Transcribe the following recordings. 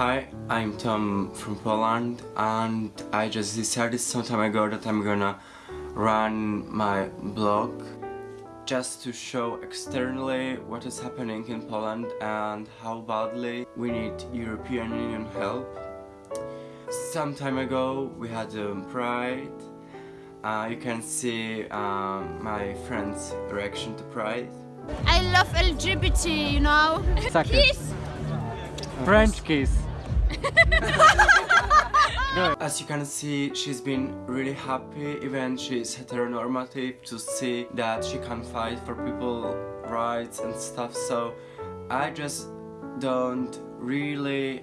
Hi, I'm Tom from Poland and I just decided some time ago that I'm gonna run my blog just to show externally what is happening in Poland and how badly we need European Union help. Some time ago we had um, Pride. Uh, you can see um, my friend's reaction to Pride. I love LGBT, you know. Suck it. Kiss. Kiss. As you can see, she's been really happy, even she's heteronormative, to see that she can fight for people rights and stuff, so I just don't really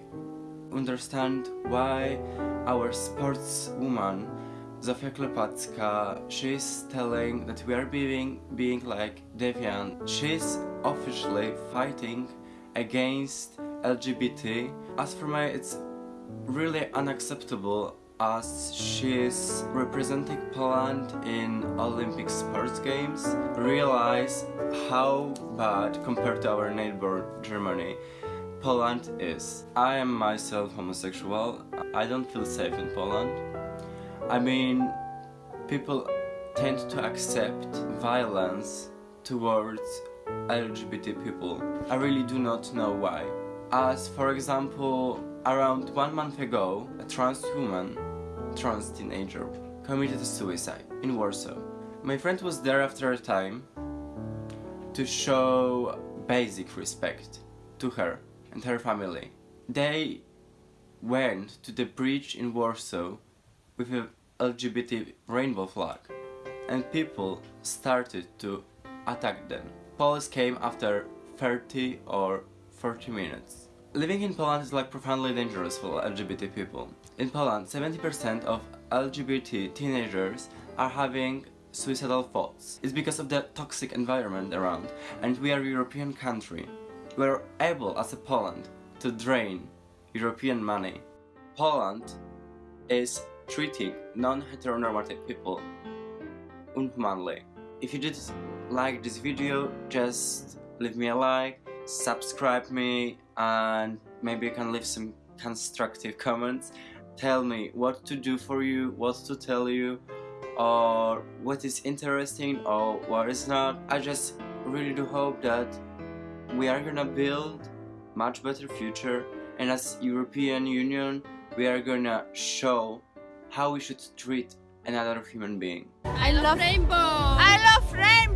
understand why our sportswoman Zofia Klepacka, she's telling that we are being, being like deviant. She's officially fighting against LGBT. As for me, it's really unacceptable as she's representing Poland in Olympic sports games. Realize how bad compared to our neighbor Germany Poland is. I am myself homosexual. I don't feel safe in Poland. I mean, people tend to accept violence towards LGBT people. I really do not know why. As for example, around one month ago, a trans woman, trans teenager, committed suicide in Warsaw. My friend was there after a time to show basic respect to her and her family. They went to the bridge in Warsaw with a LGBT rainbow flag and people started to attack them. Police came after 30 or 40 minutes. Living in Poland is like profoundly dangerous for LGBT people. In Poland, 70% of LGBT teenagers are having suicidal thoughts. It's because of the toxic environment around and we are a European country. We are able as a Poland to drain European money. Poland is treating non-heteronormative people unhumanly. If you did like this video, just leave me a like, subscribe me and maybe you can leave some constructive comments. Tell me what to do for you, what to tell you, or what is interesting or what is not. I just really do hope that we are gonna build much better future and as European Union we are gonna show how we should treat another human being. I love rainbow. I love rainbow.